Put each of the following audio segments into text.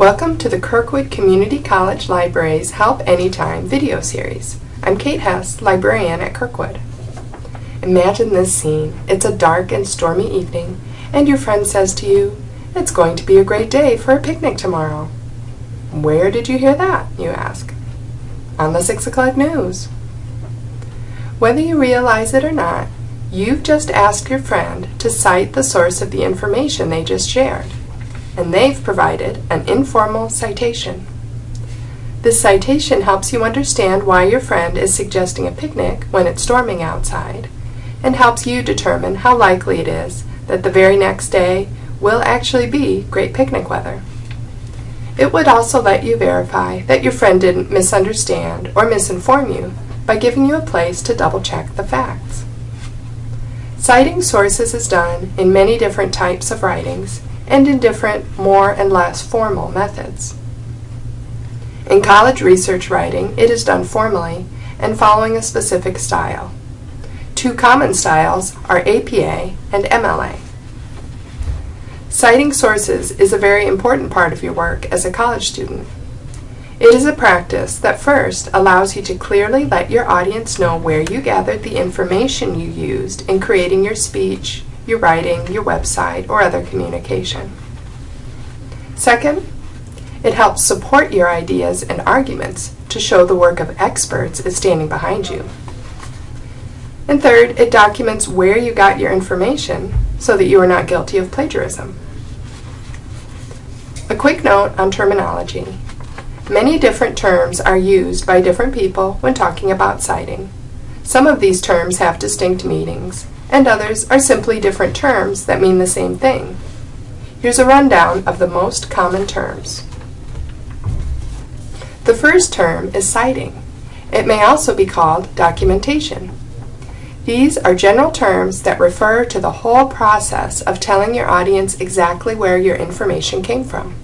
Welcome to the Kirkwood Community College Library's Help Anytime video series. I'm Kate Hess, librarian at Kirkwood. Imagine this scene. It's a dark and stormy evening, and your friend says to you, It's going to be a great day for a picnic tomorrow. Where did you hear that, you ask? On the 6 o'clock news. Whether you realize it or not, you've just asked your friend to cite the source of the information they just shared and they've provided an informal citation. This citation helps you understand why your friend is suggesting a picnic when it's storming outside, and helps you determine how likely it is that the very next day will actually be great picnic weather. It would also let you verify that your friend didn't misunderstand or misinform you by giving you a place to double check the facts. Citing sources is done in many different types of writings and in different, more and less formal methods. In college research writing, it is done formally and following a specific style. Two common styles are APA and MLA. Citing sources is a very important part of your work as a college student. It is a practice that first allows you to clearly let your audience know where you gathered the information you used in creating your speech, your writing, your website, or other communication. Second, it helps support your ideas and arguments to show the work of experts is standing behind you. And third, it documents where you got your information so that you are not guilty of plagiarism. A quick note on terminology. Many different terms are used by different people when talking about citing. Some of these terms have distinct meanings, and others are simply different terms that mean the same thing. Here's a rundown of the most common terms. The first term is citing. It may also be called documentation. These are general terms that refer to the whole process of telling your audience exactly where your information came from.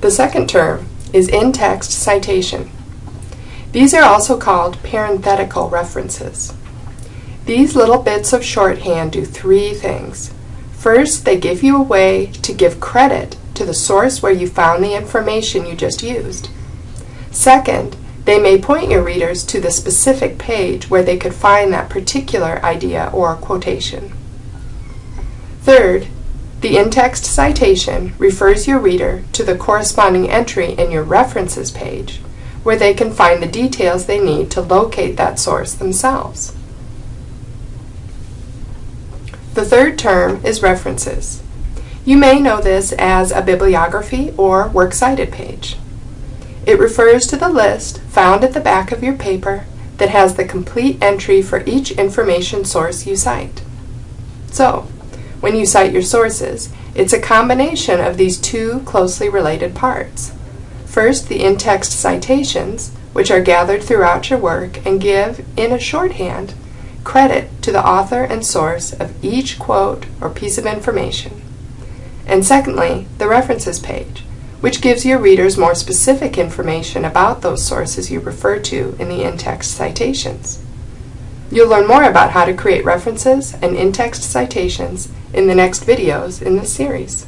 The second term is in-text citation. These are also called parenthetical references. These little bits of shorthand do three things. First, they give you a way to give credit to the source where you found the information you just used. Second, they may point your readers to the specific page where they could find that particular idea or quotation. Third, the in-text citation refers your reader to the corresponding entry in your references page where they can find the details they need to locate that source themselves. The third term is references. You may know this as a bibliography or works cited page. It refers to the list found at the back of your paper that has the complete entry for each information source you cite. So, when you cite your sources, it's a combination of these two closely related parts. First, the in-text citations, which are gathered throughout your work and give, in a shorthand, credit to the author and source of each quote or piece of information. And secondly, the references page, which gives your readers more specific information about those sources you refer to in the in-text citations. You'll learn more about how to create references and in-text citations in the next videos in this series.